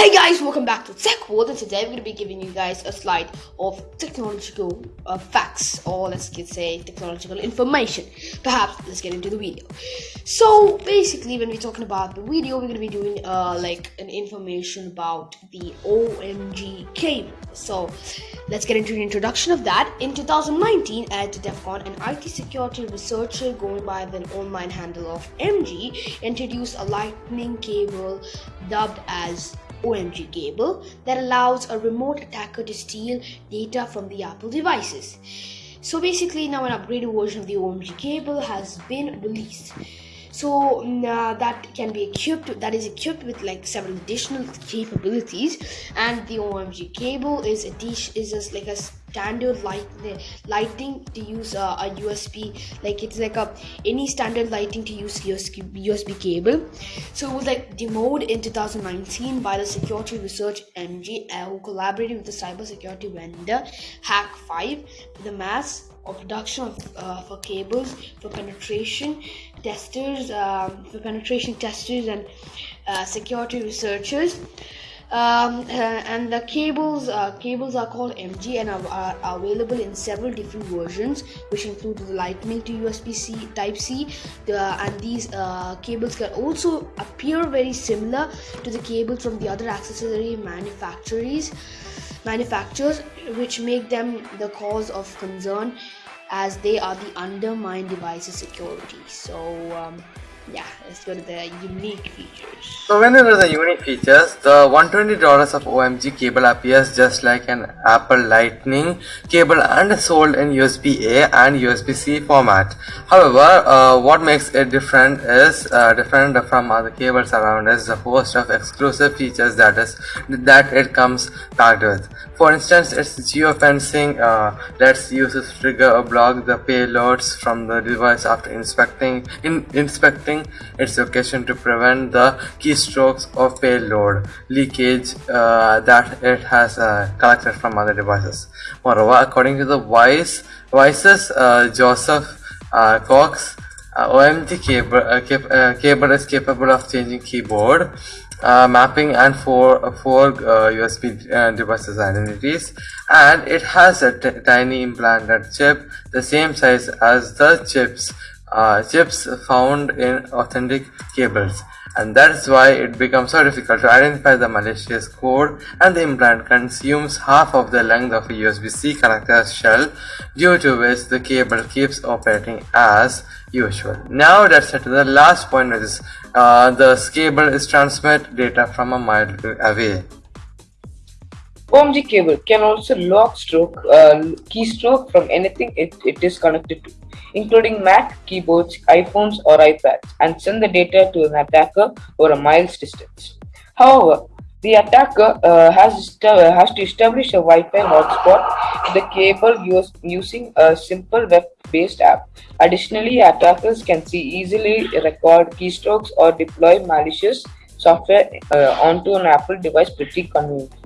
Hey guys, welcome back to Tech World and today we're going to be giving you guys a slide of technological uh, facts or let's get say technological information. Perhaps let's get into the video. So basically when we're talking about the video, we're going to be doing uh, like an information about the OMG cable. So let's get into the introduction of that. In 2019 at DEF CON, an IT security researcher going by the online handle of MG introduced a lightning cable dubbed as OMG cable that allows a remote attacker to steal data from the Apple devices. So basically, now an upgraded version of the OMG cable has been released. So mm, uh, that can be equipped, that is equipped with like several additional capabilities, and the OMG cable is a dish is just like a standard light lighting to use uh, a USB like it's like a any standard lighting to use USB, USB cable. So it was like demoed in 2019 by the security research MG uh, who collaborated with the cyber security vendor Hak5 the mass production of, uh, for cables for penetration testers um, for penetration testers and uh, security researchers um, uh, and the cables uh, cables are called MG and are, are, available in several different versions, which include the Lightning to USB-C Type C. The, and these uh, cables can also appear very similar to the cables from the other accessory manufacturers, manufacturers, which make them the cause of concern as they are the undermine devices security. So. Um, yeah, let's go to the unique features. So when there are the unique features, the $120 of OMG cable appears just like an Apple Lightning cable and sold in USB-A and USB-C format. However, uh, what makes it different is uh, different from other cables around is the host of exclusive features that is that it comes packed with. For instance, its geofencing uh, lets users trigger or block the payloads from the device after inspecting in inspecting its location to prevent the keystrokes of payload leakage uh, that it has uh, collected from other devices. Moreover, according to the Vice, Vice's uh, Joseph uh, Cox, uh, OMG cable, uh, cap cable is capable of changing keyboard uh, mapping and four four uh, USB uh, devices identities and it has a tiny implanted chip the same size as the chips uh, chips found in authentic cables and that's why it becomes so difficult to identify the malicious code and the implant consumes half of the length of a USB-C connector shell due to which the cable keeps operating as usual. Now let's head to the last point which is uh, the cable is transmit data from a mile away. OMG cable can also lock stroke uh, keystroke from anything it, it is connected to, including Mac, keyboards, iPhones, or iPads, and send the data to an attacker over a miles distance. However, the attacker uh, has, uh, has to establish a Wi-Fi hotspot the cable use, using a simple web-based app. Additionally, attackers can see easily record keystrokes or deploy malicious software uh, onto an Apple device pretty conveniently.